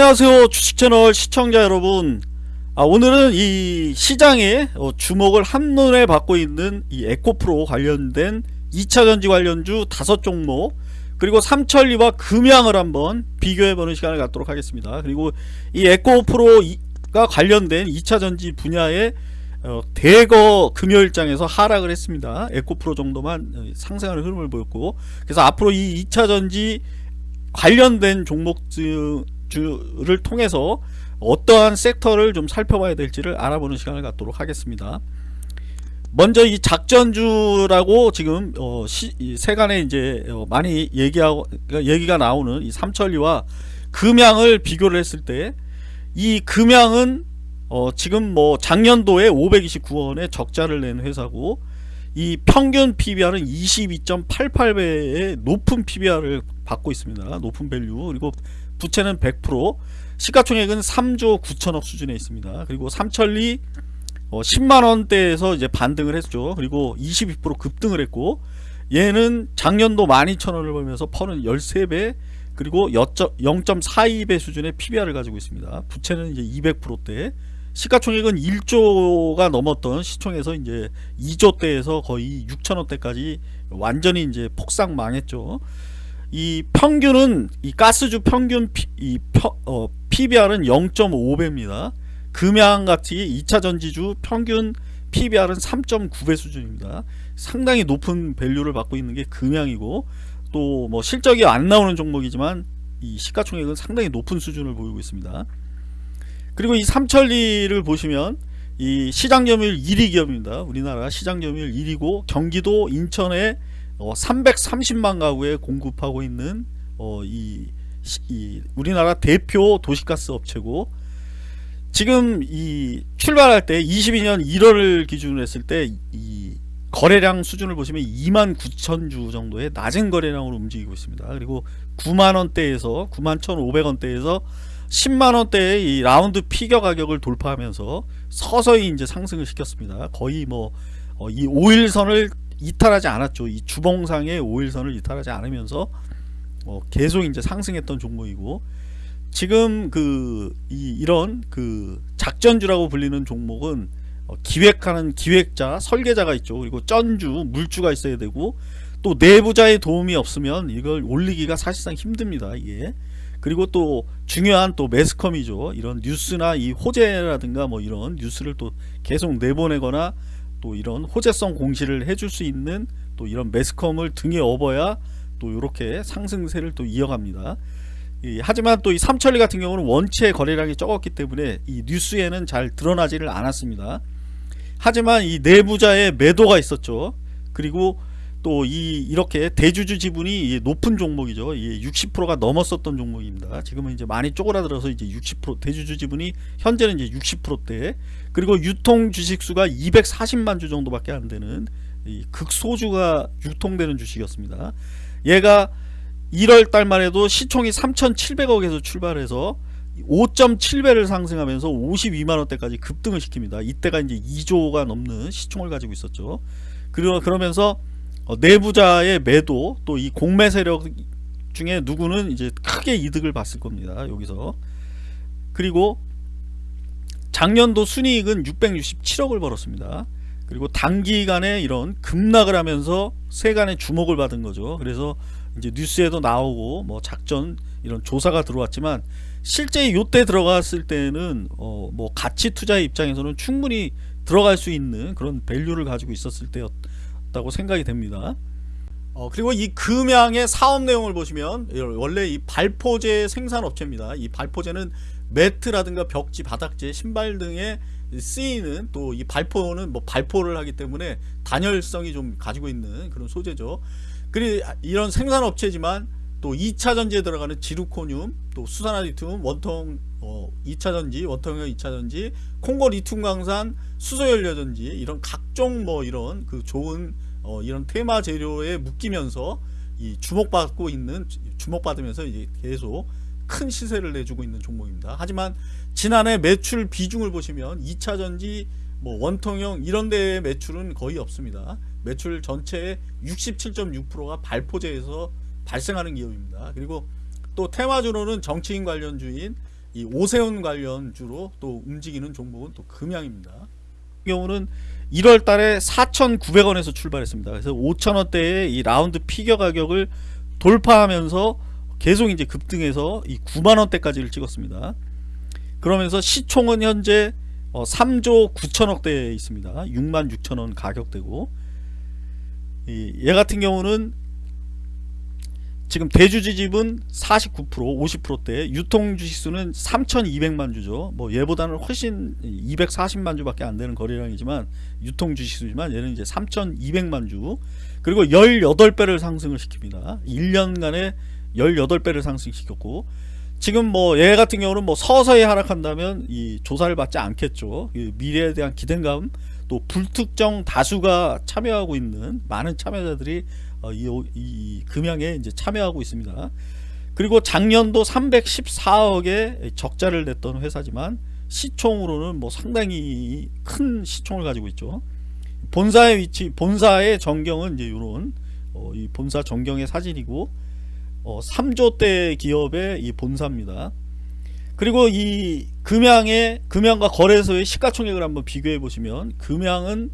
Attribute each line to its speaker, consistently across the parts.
Speaker 1: 안녕하세요 주식채널 시청자 여러분. 아, 오늘은 이 시장에 어, 주목을 한눈에 받고 있는 이 에코프로 관련된 2차전지 관련주 다섯 종목 그리고 삼천리와 금양을 한번 비교해보는 시간을 갖도록 하겠습니다. 그리고 이 에코프로가 관련된 2차전지 분야의 어, 대거 금요일장에서 하락을 했습니다. 에코프로 정도만 어, 상승하는 흐름을 보였고 그래서 앞으로 이 2차전지 관련된 종목 주를 통해서 어떠한 섹터를 좀 살펴봐야 될지를 알아보는 시간을 갖도록 하겠습니다. 먼저 이 작전주라고 지금 어 시, 세간에 이제 어 많이 얘기하고 그러니까 얘기가 나오는 이 삼천리와 금양을 비교를 했을 때 이 금양은 어 지금 뭐 작년도에 529원의 적자를 낸 회사고 이 평균 PBR은 22.88배의 높은 PBR을 받고 있습니다. 높은 value 그리고 부채는 100% 시가총액은 3조 9천억 수준에 있습니다. 그리고 삼천리 어 10만원대에서 이제 반등을 했죠. 그리고 22% 급등을 했고 얘는 작년도 12,000원을 벌면서 PER는 13배 그리고 0.42배 수준의 PBR을 가지고 있습니다. 부채는 이제 200%대 시가총액은 1조가 넘었던 시총에서 이제 2조대에서 거의 6천원대까지 완전히 이제 폭삭 망했죠. 이 평균은 이 가스주 평균 피, 이 펴, 어, PBR은 0.5배입니다. 금양같이 2차 전지주 평균 PBR은 3.9배 수준입니다. 상당히 높은 밸류를 받고 있는 게 금양이고 또 뭐 실적이 안 나오는 종목이지만 이 시가총액은 상당히 높은 수준을 보이고 있습니다. 그리고 이 삼천리를 보시면 이 시장 점유율 1위 기업입니다. 우리나라 시장 점유율 1위고 경기도 인천에 어 330만 가구에 공급하고 있는 어 이 이 우리나라 대표 도시가스 업체고 지금 이 출발할 때 22년 1월을 기준으로 했을 때 이 거래량 수준을 보시면 2만 9천 주 정도의 낮은 거래량으로 움직이고 있습니다. 그리고 9만 원대에서 9만 1,500원대에서 10만 원대의 이 라운드 피겨 가격을 돌파하면서 서서히 이제 상승을 시켰습니다. 거의 뭐이 어 5일선을 이탈하지 않았죠. 이 주봉상의 5일선을 이탈하지 않으면서 어 계속 이제 상승했던 종목이고 지금 그 이, 이런 그 작전주라고 불리는 종목은 어 기획하는 기획자, 설계자가 있죠. 그리고 쩐주, 물주가 있어야 되고 또 내부자의 도움이 없으면 이걸 올리기가 사실상 힘듭니다. 이게 그리고 또 중요한 또 매스컴이죠. 이런 뉴스나 이 호재라든가 뭐 이런 뉴스를 또 계속 내보내거나 또 이런 호재성 공시를 해줄 수 있는 또 이런 매스컴을 등에 업어야 또 이렇게 상승세를 또 이어갑니다. 이, 하지만 또 이 삼천리 같은 경우는 원체 거래량이 적었기 때문에 이 뉴스에는 잘 드러나지를 않았습니다. 하지만 이 내부자의 매도가 있었죠. 그리고 또 이 이렇게 대주주 지분이 높은 종목이죠. 60%가 넘었었던 종목입니다. 지금은 이제 많이 쪼그라들어서 이제 60% 대주주 지분이 현재는 이제 60%대 그리고 유통 주식 수가 240만 주 정도밖에 안 되는 극소주가 유통되는 주식이었습니다. 얘가 1월 달만 해도 시총이 3,700억에서 출발해서 5.7배를 상승하면서 52만원대까지 급등을 시킵니다. 이때가 이제 2조가 넘는 시총을 가지고 있었죠. 그리고 그러면서 어, 내부자의 매도 또 이 공매 세력 중에 누구는 이제 크게 이득을 봤을 겁니다. 여기서 그리고 작년도 순이익은 667억을 벌었습니다. 그리고 단기간에 이런 급락을 하면서 세간의 주목을 받은 거죠. 그래서 이제 뉴스에도 나오고 뭐 작전 이런 조사가 들어왔지만 실제 요때 들어갔을 때는 어 뭐 가치 투자의 입장에서는 충분히 들어갈 수 있는 그런 밸류를 가지고 있었을 때였 다고 생각이 됩니다. 어 그리고 이 금양의 사업 내용을 보시면 원래 이 발포제 생산 업체입니다. 이 발포제는 매트라든가 벽지, 바닥재, 신발 등에 쓰이는 또 이 발포는 뭐 발포를 하기 때문에 단열성이 좀 가지고 있는 그런 소재죠. 그리 이런 생산업체지만 또 2차 전지에 들어가는 지루코늄, 또 수산화 리튬, 원통 어, 2차 전지, 원통형 2차 전지, 콩고 리튬 강산, 수소 연료 전지 이런 각종 뭐 이런 그 좋은 어, 이런 테마 재료에 묶이면서 이 주목받고 있는 주목받으면서 이제 계속 큰 시세를 내주고 있는 종목입니다. 하지만 지난해 매출 비중을 보시면 2차 전지 뭐 원통형 이런 데의 매출은 거의 없습니다. 매출 전체의 67.6%가 발포제에서 발생하는 기업입니다. 그리고 또 테마주로는 정치인 관련 주인 이 오세훈 관련주로 또 움직이는 종목은 또 금양입니다. 경우는 1월 달에 4,900원에서 출발했습니다. 그래서 5,000원대의 이 라운드 피겨 가격을 돌파하면서 계속 이제 급등해서 이 9만 원대까지를 찍었습니다. 그러면서 시총은 현재 어 3조 9천억대에 있습니다. 6만 6천 원 가격대고 이얘 같은 경우는 지금 대주 지집은 49% 50%대 유통 주식수는 3,200만 주죠. 뭐 얘보다는 훨씬 240만 주밖에 안 되는 거래량이지만 유통 주식수지만 얘는 이제 3,200만 주. 그리고 18배를 상승을 시킵니다. 1년간에 18배를 상승시켰고 지금 뭐 얘 같은 경우는 뭐 서서히 하락한다면 이 조사를 받지 않겠죠. 미래에 대한 기대감 또 불특정 다수가 참여하고 있는 많은 참여자들이 어, 이, 이 금양에 이제 참여하고 있습니다. 그리고 작년도 314억의 적자를 냈던 회사지만 시총으로는 뭐 상당히 큰 시총을 가지고 있죠. 본사의 위치, 본사의 전경은 이제 이런 어, 이 본사 전경의 사진이고 어, 3조대 기업의 이 본사입니다. 그리고 이 금양의 금양과 거래소의 시가총액을 한번 비교해 보시면 금양은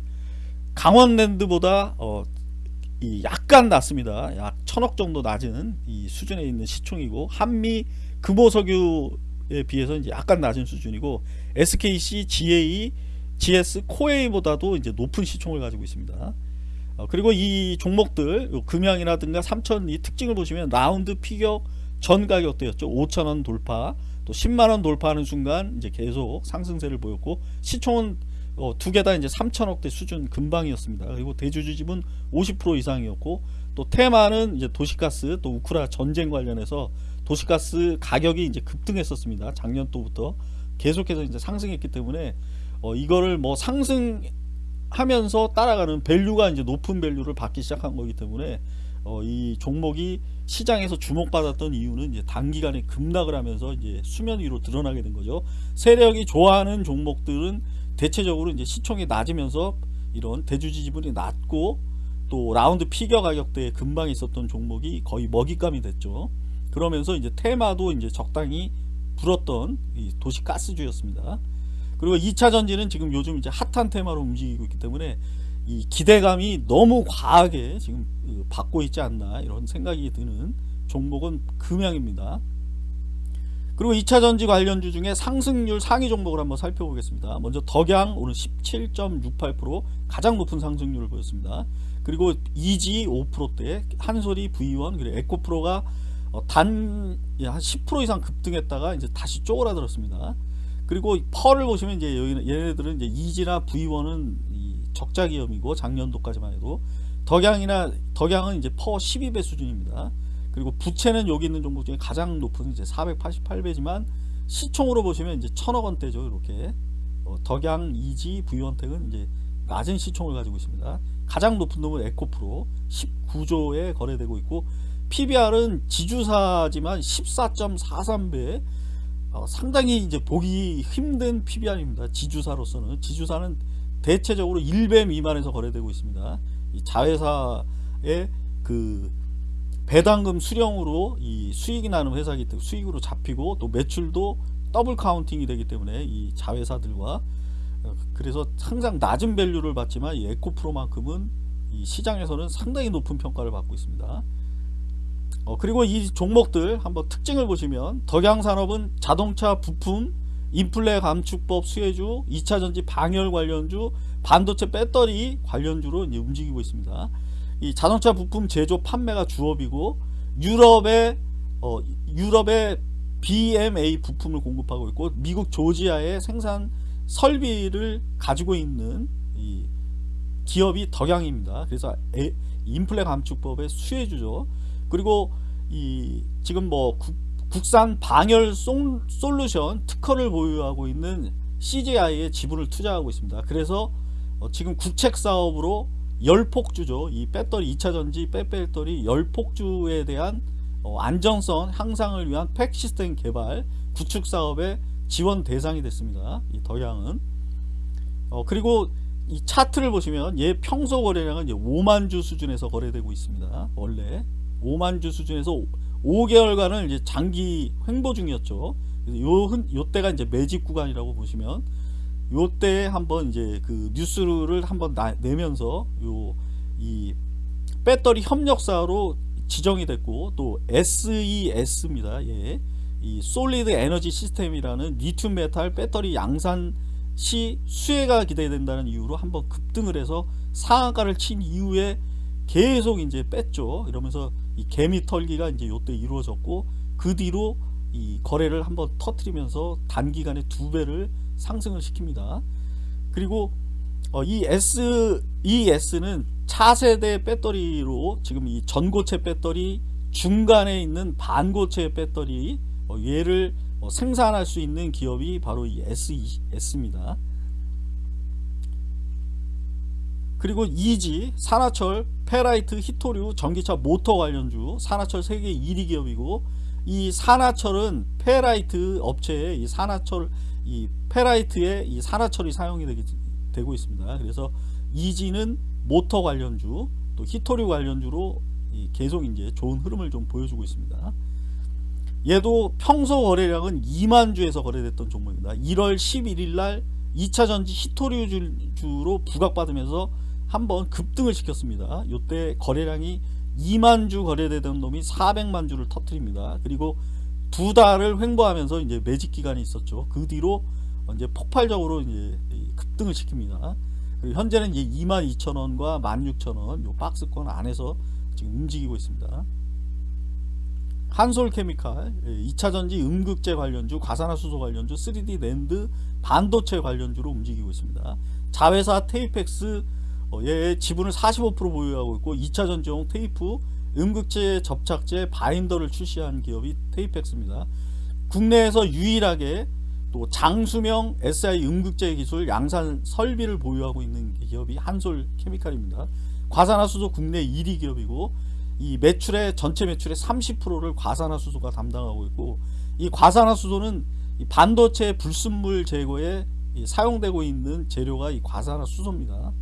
Speaker 1: 강원랜드보다 어, 이 약간 낮습니다. 약 천억 정도 낮은 이 수준에 있는 시총이고 한미 금호석유에 비해서 이제 약간 낮은 수준이고 SKC, GA, GS, 코에이보다도 이제 높은 시총을 가지고 있습니다. 어, 그리고 이 종목들 금양이라든가 삼천 이 특징을 보시면 라운드 피격 전 가격대였죠. 5천원 돌파 또 10만원 돌파하는 순간 이제 계속 상승세를 보였고 시총은 어, 두 개 다 이제 3천억대 수준 근방이었습니다. 그리고 대주주집은 50% 이상이었고 또 테마는 이제 도시가스 또 우크라 전쟁 관련해서 도시가스 가격이 이제 급등했었습니다. 작년도부터 계속해서 이제 상승했기 때문에 어, 이거를 뭐 상승하면서 따라가는 value가 이제 높은 value를 받기 시작한 거기 때문에 어, 이 종목이 시장에서 주목받았던 이유는 이제 단기간에 급락을 하면서 이제 수면 위로 드러나게 된 거죠. 세력이 좋아하는 종목들은 대체적으로 이제 시총이 낮으면서 이런 대주주 지분이 낮고 또 round figure 가격대에 근방 있었던 종목이 거의 먹잇감이 됐죠. 그러면서 이제 테마도 이제 적당히 불었던 이 도시 가스주였습니다. 그리고 2차 전지는 지금 요즘 이제 핫한 테마로 움직이고 있기 때문에 이 기대감이 너무 과하게 지금 그 받고 있지 않나 이런 생각이 드는 종목은 금양입니다. 그리고 2차 전지 관련주 중에 상승률 상위 종목을 한번 살펴보겠습니다. 먼저 덕양 오늘 17.68% 가장 높은 상승률을 보였습니다. 그리고 이지 5%대 한솔이 V1 그리고 에코프로가 어, 단한 10% 이상 급등했다가 이제 다시 쪼그라들었습니다. 그리고 펄을 보시면 이제 얘네들은 이제 이지나 V1은 적자 기업이고 작년도까지만 해도 덕양이나 덕양은 이제 퍼 12배 수준입니다. 그리고 부채는 여기 있는 종목 중에 가장 높은 이제 488배지만 시총으로 보시면 이제 천억 원대죠. 이렇게 어, 덕양, 이지, 부위원택은 이제 낮은 시총을 가지고 있습니다. 가장 높은 놈은 에코프로 19조에 거래되고 있고 PBR은 지주사지만 14.43배 어, 상당히 이제 보기 힘든 PBR입니다. 지주사로서는 지주사는 대체적으로 1배 미만에서 거래되고 있습니다. 이 자회사의 그 배당금 수령으로 이 수익이 나는 회사이기 때문에 수익으로 잡히고 또 매출도 double counting이 되기 때문에 이 자회사들과 어, 그래서 항상 낮은 value를 받지만 이 에코프로만큼은 이 시장에서는 상당히 높은 평가를 받고 있습니다. 어, 그리고 이 종목들 한번 특징을 보시면 덕양산업은 자동차 부품 인플레 감축법 수혜주 2차전지 방열 관련주 반도체 배터리 관련주로 움직이고 있습니다. 이 자동차 부품 제조 판매가 주업이고 유럽의 어, 유럽의 BMA 부품을 공급하고 있고 미국 조지아의 생산 설비를 가지고 있는 이 기업이 덕양입니다. 그래서 에, 인플레 감축법의 수혜주죠. 그리고 이 지금 뭐 국, 산 방열 솔루션 특허를 보유하고 있는 CJI에 지분을 투자하고 있습니다. 그래서 어, 지금 국책 사업으로 열폭주죠. 이 배터리 2차 전지 빼배터리 열폭주에 대한 어, 안정성 향상을 위한 팩 시스템 개발 구축 사업의 지원 대상이 됐습니다. 이 덕양은 어, 그리고 이 차트를 보시면 얘 평소 거래량은 5만 주 수준에서 거래되고 있습니다. 원래 5만 주 수준에서 5개월간을 이제 장기 횡보 중이었죠. 요, 흔- 요 때가 이제 매집 구간이라고 보시면 요 때에 한번 이제 그 뉴스를 한번 나- 내면서 요 이 배터리 협력사로 지정이 됐고 또 SES입니다. 예. 이 솔리드 에너지 시스템이라는 리튬 메탈 배터리 양산 시 수혜가 기대된다는 이유로 한번 급등을 해서 상한가를 친 이후에 계속 이제 뺐죠. 이러면서 이 개미 털기가 이제 요때 이루어졌고 그 뒤로 이 거래를 한번 터트리면서 단기간에 두 배를 상승을 시킵니다. 그리고 어, 이 S, 이 S는 차세대 배터리로 지금 이 전고체 배터리 중간에 있는 반고체 배터리 어, 얘를 어, 생산할 수 있는 기업이 바로 이 SES입니다. 그리고 EG, 산화철, 페라이트, 희토류, 전기차 모터 관련주, 산화철 세계 1위 기업이고 이 산화철은 페라이트 업체에 이 산화철 이 페라이트에 이 산화철이 사용이 되기, 되고 있습니다. 그래서 EG는 모터 관련주, 또 히토류 관련주로 이 계속 이제 좋은 흐름을 좀 보여주고 있습니다. 얘도 평소 거래량은 2만 주에서 거래됐던 종목입니다. 1월 11일 날 2차 전지 히토류 주로 부각받으면서 한번 급등을 시켰습니다. 이때 거래량이 2만 주 거래되던 놈이 400만 주를 터뜨립니다. 그리고 두 달을 횡보하면서 이제 매직 기간이 있었죠. 그 뒤로 이제 폭발적으로 이제 급등을 시킵니다. 현재는 이제 22,000원과 16,000원 요 박스권 안에서 지금 움직이고 있습니다. 한솔케미칼, 2차전지 음극재 관련주, 과산화수소 관련주, 3D 랜드, 반도체 관련주로 움직이고 있습니다. 자회사 테이펙스 어, 얘 지분을 45% 보유하고 있고 2차 전지용 테이프, 음극재 접착제, 바인더를 출시한 기업이 테이펙스입니다. 국내에서 유일하게 또 장수명 SI 음극재 기술 양산 설비를 보유하고 있는 기업이 한솔 케미칼입니다. 과산화수소 국내 1위 기업이고 이 매출의 전체 매출의 30%를 과산화수소가 담당하고 있고 이 과산화수소는 이 반도체 불순물 제거에 사용되고 있는 재료가 이 과산화수소입니다.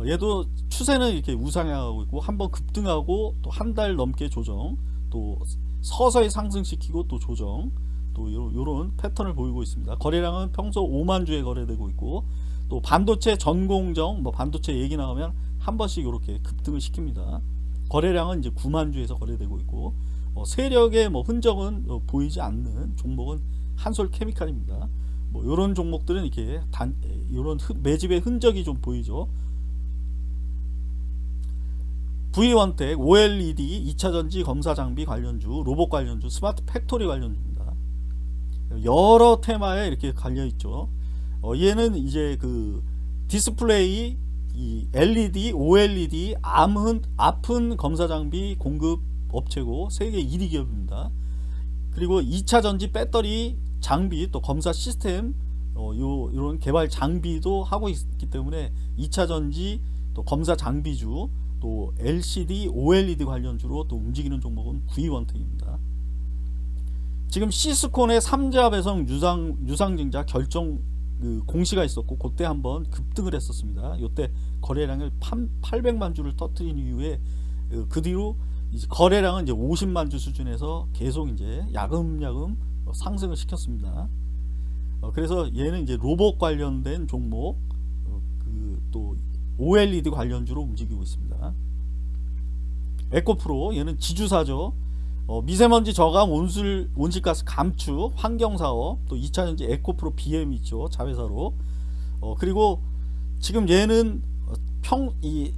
Speaker 1: 어, 얘도 추세는 이렇게 우상향하고 있고 한번 급등하고 또 한 달 넘게 조정 또 서서히 상승시키고 또 조정 또 요런 패턴을 보이고 있습니다. 거래량은 평소 5만 주에 거래되고 있고 또 반도체 전공정 뭐 반도체 얘기 나오면 한 번씩 이렇게 급등을 시킵니다. 거래량은 이제 9만 주에서 거래되고 있고 어, 세력의 뭐 흔적은 어, 보이지 않는 종목은 한솔 케미칼입니다. 뭐 이런 종목들은 이렇게 단 이런 매집의 흔적이 좀 보이죠. V원텍, OLED, 2차전지 검사 장비 관련주, 로봇 관련주, smart factory 관련주입니다. 여러 테마에 이렇게 걸려 있죠. 어, 얘는 이제 그 디스플레이, 이 LED, OLED, 압흔, 압흔 검사 장비 공급 업체고 세계 1위 기업입니다. 그리고 2차 전지 배터리 장비 또 검사 시스템 어, 요 이런 개발 장비도 하고 있기 때문에 2차 전지 또 검사 장비주 또 LCD, OLED 관련주로 또 움직이는 종목은 V원택입니다. 지금 시스콘의 3자 배송 유상 유상증자 결정 그 공시가 있었고 그때 한번 급등을 했었습니다. 이때 거래량을 800만 주를 터트린 이후에 그 뒤로 이제 거래량은 이제 50만 주 수준에서 계속 이제 야금야금 상승을 시켰습니다. 어, 그래서 얘는 이제 로봇 관련된 종목 어, 그또 OLED 관련주로 움직이고 있습니다. 에코프로 얘는 지주사죠. 어, 미세먼지 저감 온술 온실가스 감축 환경사업 또 2차전지 에코프로 BM 있죠 자회사로 어, 그리고 지금 얘는 평 이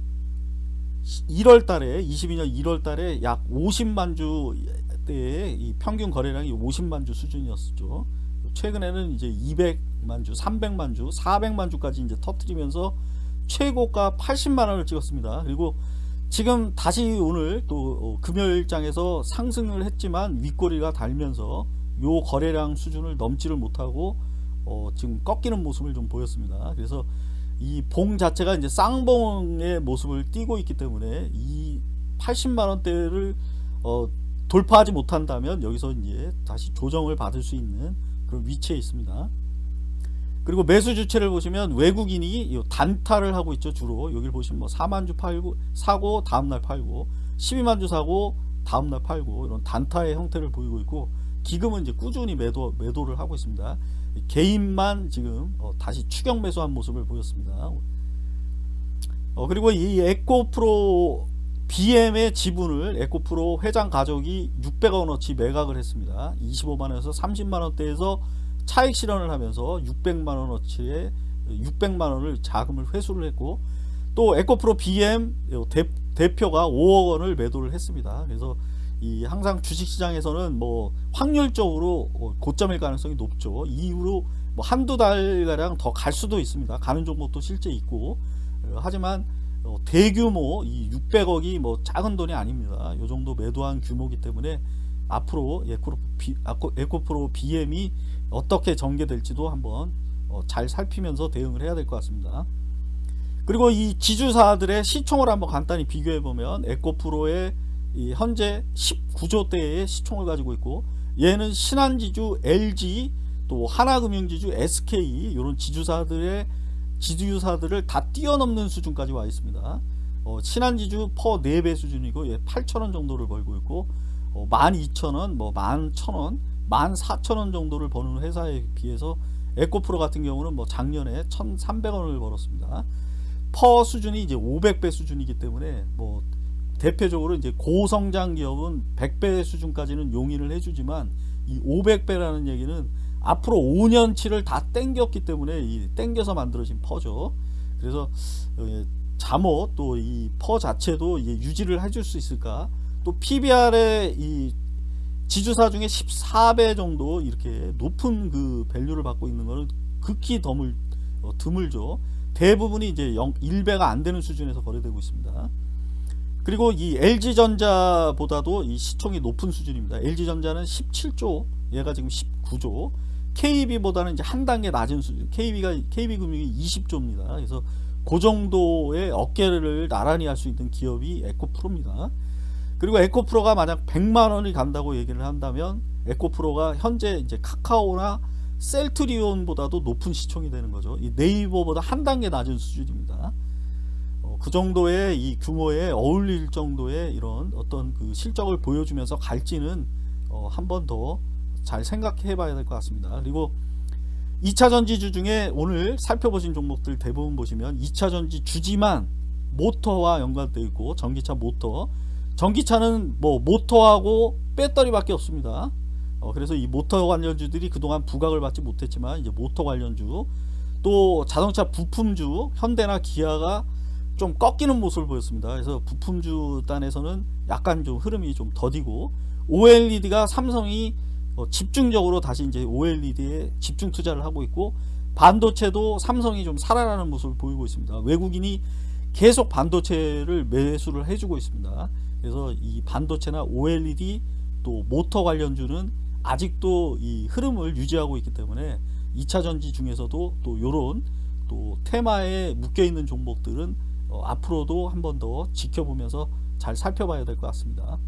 Speaker 1: 1월 달에 22년 1월 달에 약 50만 주대의 이 평균 거래량이 50만 주 수준이었죠. 최근에는 이제 200만 주, 300만 주, 400만 주까지 이제 터트리면서 최고가 80만 원을 찍었습니다. 그리고 지금 다시 오늘 또 금요일장에서 상승을 했지만 윗꼬리가 달면서 요 거래량 수준을 넘지를 못하고 어 지금 꺾이는 모습을 좀 보였습니다. 그래서 이 봉 자체가 이제 쌍봉의 모습을 띠고 있기 때문에 이 80만 원대를 어 돌파하지 못한다면 여기서 이제 다시 조정을 받을 수 있는 그런 위치에 있습니다. 그리고 매수 주체를 보시면 외국인이 단타를 하고 있죠 주로 여기를 보시면 뭐 4만 주 팔고 사고 다음날 팔고 12만 주 사고 다음날 팔고 이런 단타의 형태를 보이고 있고 기금은 이제 꾸준히 매도 매도를 하고 있습니다. 개인만 지금 어, 다시 추격 매수한 모습을 보였습니다. 어, 그리고 이 에코프로 BM의 지분을 에코프로 회장 가족이 600원어치 매각을 했습니다. 25만원에서 30만원대에서 차익 실현을 하면서 600만 원어치의 600만 원을 자금을 회수를 했고 또 에코프로 BM 대, 대표가 5억 원을 매도를 했습니다. 그래서 이 항상 주식시장에서는 뭐 확률적으로 어, 고점일 가능성이 높죠. 이후로 뭐 한두 달가량 더 갈 수도 있습니다. 가는 종목도 실제 있고 어, 하지만 어, 대규모 이 600억이 뭐 작은 돈이 아닙니다. 요 정도 매도한 규모이기 때문에 앞으로 에코프로, 비, 에코프로 BM이 어떻게 전개될지도 한번 잘 살피면서 대응을 해야 될 것 같습니다. 그리고 이 지주사들의 시총을 한번 간단히 비교해 보면 에코프로의 현재 19조대의 시총을 가지고 있고 얘는 신한지주, LG, 또 하나금융지주, SK 이런 지주사들의 지주사들을 다 뛰어넘는 수준까지 와 있습니다. 어, 신한지주 퍼 4배 수준이고 얘 8천원 정도를 벌고 있고 어, 12,000원, 뭐 11,000원, 14,000원 정도를 버는 회사에 비해서 에코프로 같은 경우는 뭐 작년에 1,300원을 벌었습니다. 퍼 수준이 이제 500배 수준이기 때문에 뭐 대표적으로 이제 고성장 기업은 100배 수준까지는 용인을 해주지만 이 500배라는 얘기는 앞으로 5년치를 다 땡겼기 때문에 이 땡겨서 만들어진 퍼죠. 그래서 어, 잠옷 또이 퍼 자체도 유지를 해줄 수 있을까? 또 PBR의 이 지주사 중에 14배 정도 이렇게 높은 그 밸류를 받고 있는 것은 극히 드물, 어, 드물죠. 대부분이 이제 0, 1배가 안 되는 수준에서 거래되고 있습니다. 그리고 이 LG전자보다도 이 시총이 높은 수준입니다. LG전자는 17조, 얘가 지금 19조. KB보다는 이제 한 단계 낮은 수준. KB가 KB금융이 20조입니다. 그래서 그 정도의 어깨를 나란히 할 수 있는 기업이 에코프로입니다. 그리고 에코프로가 만약 100만 원이 간다고 얘기를 한다면 에코프로가 현재 이제 카카오나 셀트리온보다도 높은 시총이 되는 거죠. 이 네이버보다 한 단계 낮은 수준입니다. 어, 그 정도의 이 규모에 어울릴 정도의 이런 어떤 그 실적을 보여주면서 갈지는 어, 한번 더 잘 생각해 봐야 될 것 같습니다. 그리고 2차 전지주 중에 오늘 살펴보신 종목들 대부분 보시면 2차 전지 주지만 모터와 연관되어 있고 전기차 모터 전기차는 뭐 모터하고 배터리밖에 없습니다. 어, 그래서 이 모터 관련주들이 그동안 부각을 받지 못했지만 이제 모터 관련주 또 자동차 부품주 현대나 기아가 좀 꺾이는 모습을 보였습니다. 그래서 부품주 단에서는 약간 좀 흐름이 좀 더디고 OLED가 삼성이 어, 집중적으로 다시 이제 OLED에 집중 투자를 하고 있고 반도체도 삼성이 좀 살아나는 모습을 보이고 있습니다. 외국인이 계속 반도체를 매수를 해주고 있습니다. 그래서 이 반도체나 OLED 또 모터 관련주는 아직도 이 흐름을 유지하고 있기 때문에 2차 전지 중에서도 또 요런 또 테마에 묶여 있는 종목들은 어, 앞으로도 한 번 더 지켜보면서 잘 살펴봐야 될 것 같습니다.